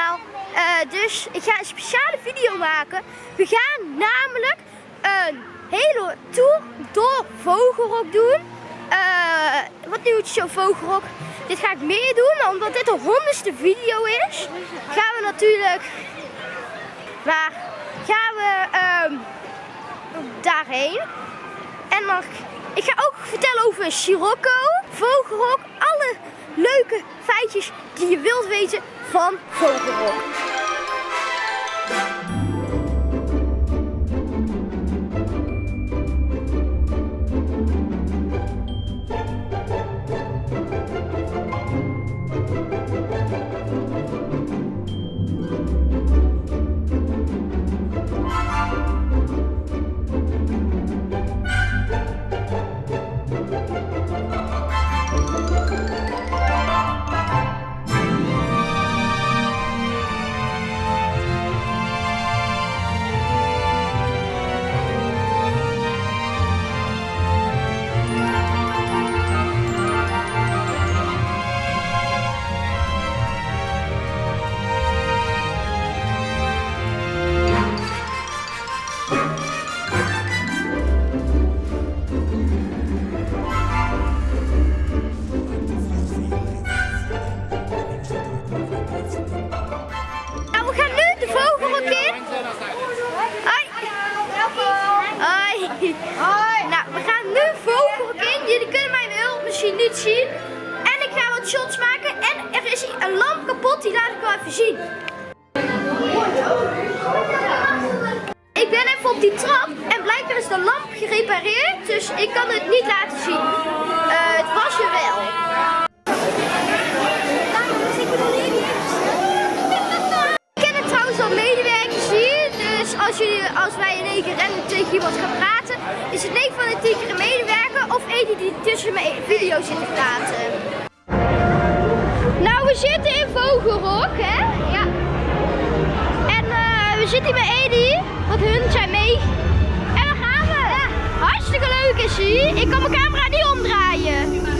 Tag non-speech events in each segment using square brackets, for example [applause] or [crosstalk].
Eh, dus ik ga een speciale video maken. We gaan namelijk een hele tour door Vogelrok doen. Uh, wat nieuwtjes zo Vogelrok. Dit ga ik meer doen, omdat dit de honderdste video is. Gaan we natuurlijk... Maar gaan we ehm, daarheen. En dan, ik ga ook vertellen over Sirocco, Vogelrok, alle leuke feitjes die je wilt weten van Vogelrok. Zien. En ik ga wat shots maken. En er is een lamp kapot, die laat ik wel even zien. Ik ben even op die trap en blijkbaar is de lamp gerepareerd. Dus ik kan het niet laten zien. Uh, het was er wel. Als wij in één keer rennen tegen iemand gaan praten is het 9 van de 10 keer een medewerker of Edi die tussen mijn video zit te praten. Nou, we zitten in Vogelrok, hè? Ja. En uh, we zitten hier met Edi, want hun zijn mee. En dan gaan we. Ja. Hartstikke leuk is hij. Ik kan mijn camera niet omdraaien.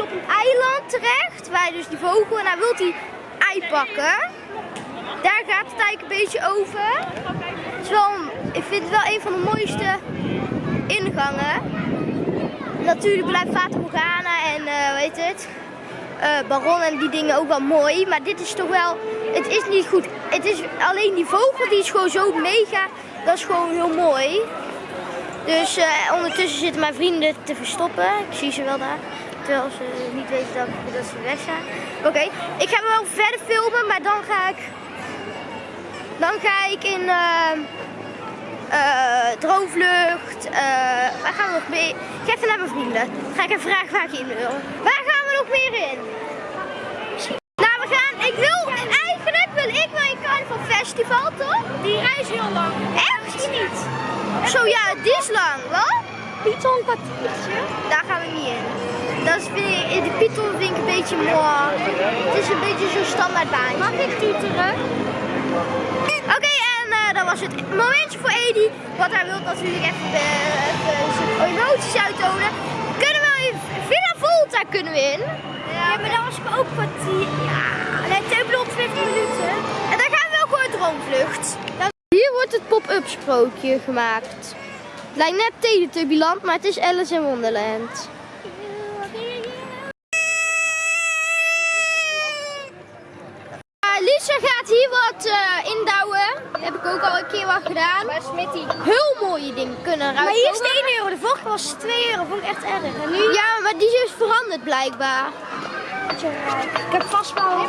op een eiland terecht, waar dus die vogel, en dan wil hij ei pakken. Daar gaat het eigenlijk een beetje over. Het is wel, ik vind het wel een van de mooiste ingangen. Natuurlijk blijft Fata Morgana en eh weet het, eh, Baron en die dingen ook wel mooi. Maar dit is toch wel, het is niet goed. Het is alleen die vogel die is gewoon zo mega, dat is gewoon heel mooi. Dus eh, ondertussen zitten mijn vrienden te verstoppen. Ik zie ze wel daar. Terwijl ze niet weten dat, dat ze weg zijn. Oké, ik ga wel verder filmen, maar dan ga ik, dan ga ik in... eh, eh, droomvlucht. eh, waar gaan we nog meer? Ik ga even naar mijn vrienden. Ga ik even vragen waar ik in wil. Waar gaan we nog meer in? Nou, we gaan. Ik wil. Eigenlijk wil ik wel een carnaval festival, toch? Die reis heel lang. Echt? niet. Zo ja, die is lang, wel? Python kwartiertje. Daar gaan we niet in. Dat is weer, in de Python vind ik een beetje mooi. Het is een beetje zo'n standaard baan. Mag ik tuteren? Oké, en eh, dat was het momentje voor Edi. Want hij wil natuurlijk even, eh, even zijn emoties uittonen. Kunnen we in Villa Volta kunnen we in? Ja, maar dan was ik ook kwartier. Ja, nee, Teubelop 20 minuten. En dan gaan we wel gewoon droomvlucht. Hier wordt het pop-up sprookje gemaakt. Het lijkt net Teletubbyland, maar het is Alice in Wonderland. Uh, Lisa gaat hier wat eh, indouwen. Heb ik ook al een keer wat gedaan. Waar is Smitty? Heel mooie dingen kunnen eruit Maar hier is komen. het 1 euro, de vorige was 2 euro, vond ik echt erg. En nu? Ja, maar die is dus veranderd blijkbaar. Ik heb vastbouwen.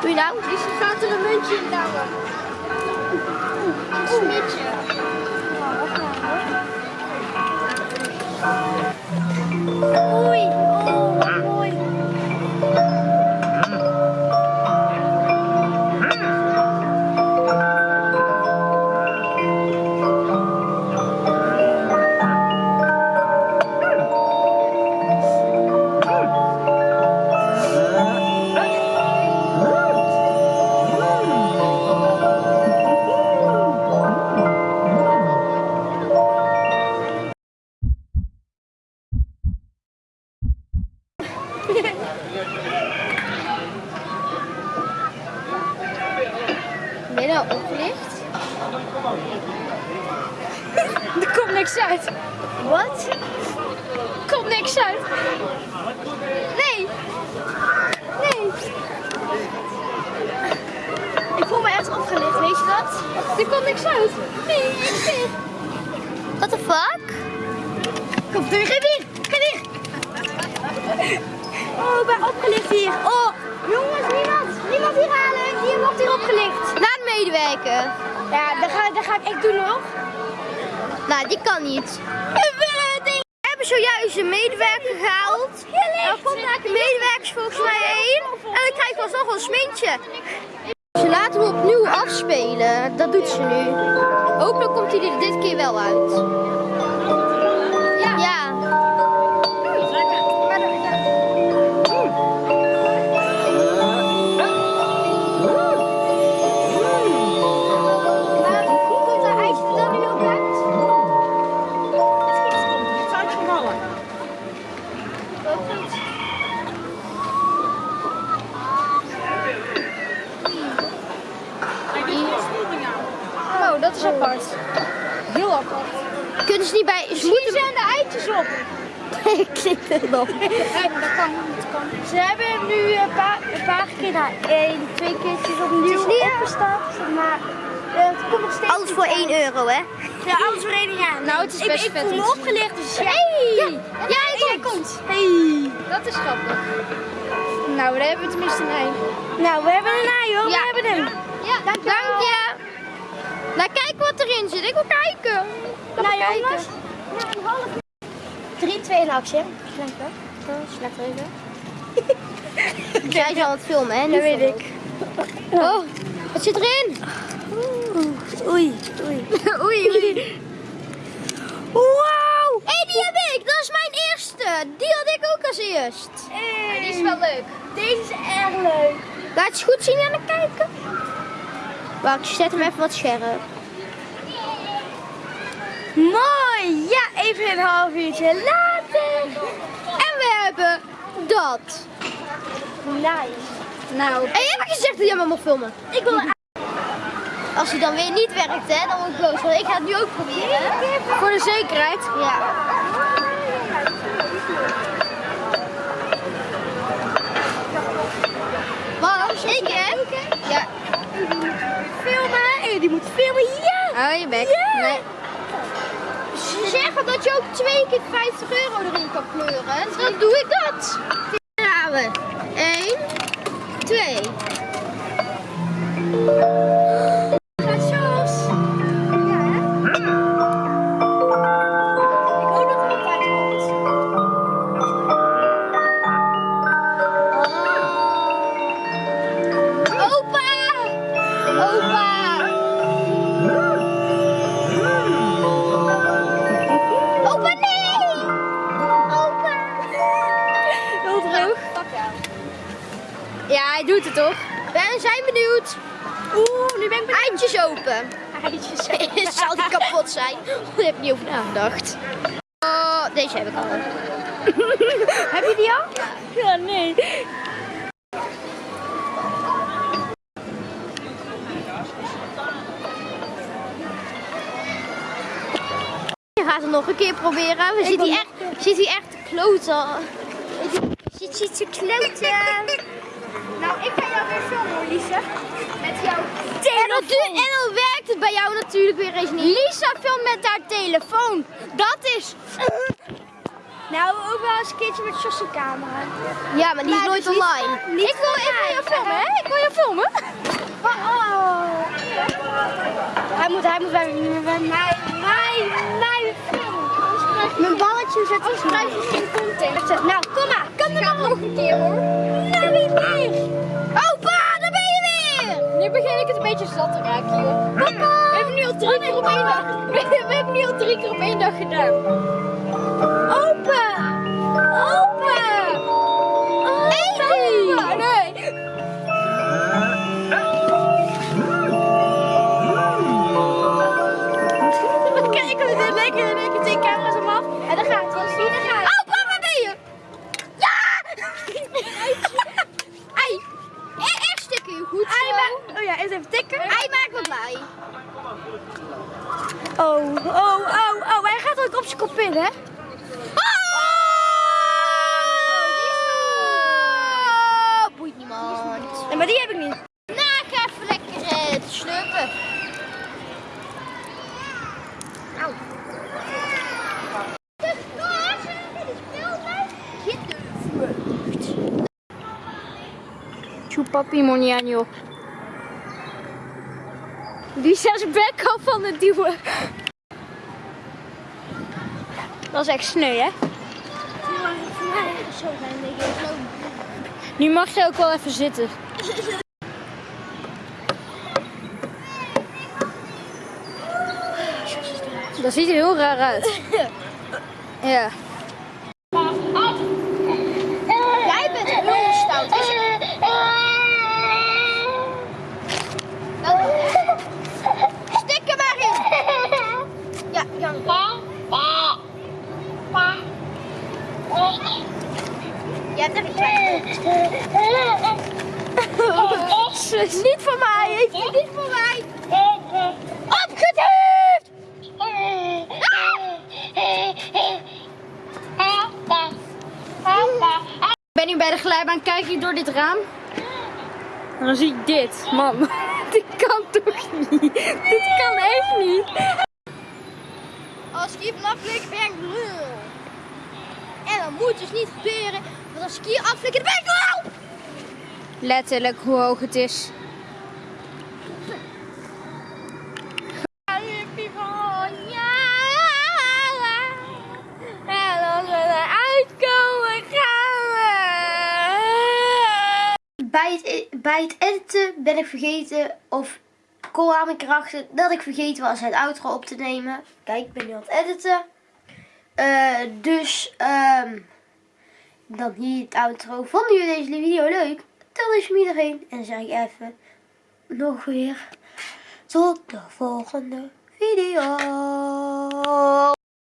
Doe je nou? Dus je gaat er een muntje in douwen. Een smidje. Oei, Nou opgelicht? [laughs] Er komt niks uit. Wat? Er komt niks uit. Nee. Nee. Ik voel me echt opgelicht, weet je dat? Er komt niks uit. Nee, in. What the fuck? Kom, doe je geen weer. Geen hier. Oh, jongens, niemand. Niemand hier halen. Hier wordt hier opgelicht. Laat medewerken. Ja, dat ga, dat ga ik echt doen hoor. Nou, die kan niet. We hebben zojuist een medewerker gehaald. Er komt daar de medewerkers volgens mij heen. En dan krijgen we alsnog een smintje. Ze laten hem opnieuw afspelen. Dat doet ze nu. Hopelijk komt hij er dit keer wel uit. Klik erop. [laughs] dat kan, dat kan. Ze hebben hem nu een paar, een paar keer, nou, één, twee keertjes opnieuw Het is niet- opgestart. Maar eh, het komt nog steeds Alles niet voor uit. 1 euro, hè? Ja, alles voor één jaar. [laughs] Nou, het is ik, best ik vet voel me opgelicht, dus ja. Hey! Ja, Ja, jij komt. komt. Hey. Dat is grappig. Nou, daar hebben we tenminste een ei. Nou, we hebben een ei hoor, Ja. we hebben hem. Ja, dank je. Nou, kijk wat erin zit. Ik wil kijken. Ik Nou kijken. jongens, na een half 3, 2 en actie. Slecht [laughs] hè? Slecht even. Zij is al aan het filmen, hè? Dat weet ik. Oh, wat zit erin? Oei, oei. [laughs] oei, oei. Wauw! Hé, die heb ik. Dat is mijn eerste. Die had ik ook als eerst. Die is wel leuk. Deze is erg leuk. Laat je eens goed zien aan het kijken. Wacht, ik zet hem even wat scherp. Mooi. Ja, even een half uurtje later. En we hebben dat. Nice. Nou. En je hebt gezegd dat jij me mag filmen. Ik wil Als hij dan weer niet werkt, hè, dan word ik boos. Want ik ga het nu ook proberen. Voor de zekerheid. Ja. Want ik heb... Ja. filmen. En die moet filmen. Ja. Hou je bek. Ja. Nee. Ze zeggen dat je ook twee keer 50 euro erin kan kleuren. Dan doe ik dat. Toch? We zijn benieuwd. Oeh, nu ben ik benieuwd. Eitjes open. Eitjes. [laughs] Zal die kapot zijn? Daar heb ik niet over nagedacht. Oh, deze heb ik al. [laughs] Heb je die al? Ja, nee. Je gaat het nog een keer proberen. We zitten hier echt, zit hier echt te kloten. Zit hier te kloten. [laughs] Nou, ik ga jou weer filmen, Lise. Met jouw du- en dan werkt het bij jou natuurlijk weer eens niet. Lisa filmt met haar telefoon. Dat is... Nou, ook wel eens een keertje met Jos's camera. Ja, maar die is Maar nooit dus online. niet ik wil even mij. jou filmen, hè? Ik wil jou filmen. Oh. Hij moet, hij moet bij mij, bij mij, mij, mij filmen. Mijn balletje zet je geen content. Nou, kom maar. Maar nog een keer hoor. Nou, wie meer? Opa, daar ben je weer! Nu begin ik het een beetje zat te raken, joh. Papa! We hebben nu al drie keer op één dag. [laughs] We, hebben nu al drie keer op één dag gedaan. Opa. Chupapi Moniano. Die is bek van het duwen. Dat is echt sneu, hè? Nu mag je ook wel even zitten. Dat ziet er heel raar uit. Ja. Jij bent heel stout. Is je... Stik er maar in. Ja, ja. Je hebt er een klein Niet voor mij, heeft u niet voor mij. Opgetiefd! Ik ben nu bij de glijbaan, kijk ik door dit raam. En dan zie ik dit. Man, [laughs] dit kan toch niet? Dit kan echt niet. Als ik hier ben ik lul. En dat moet dus niet gebeuren, want als ik hier aflik, dan ben ik lul. Letterlijk hoe hoog het is. Bij het, e- bij het editen ben ik vergeten, of kwam ik erachter dat ik vergeten was het outro op te nemen. Kijk, ik ben nu aan het editen. Eh, dus, ehm, dan hier het outro. Vonden jullie deze video leuk? Tel eens iedereen. En dan zeg ik even nog weer tot de volgende video.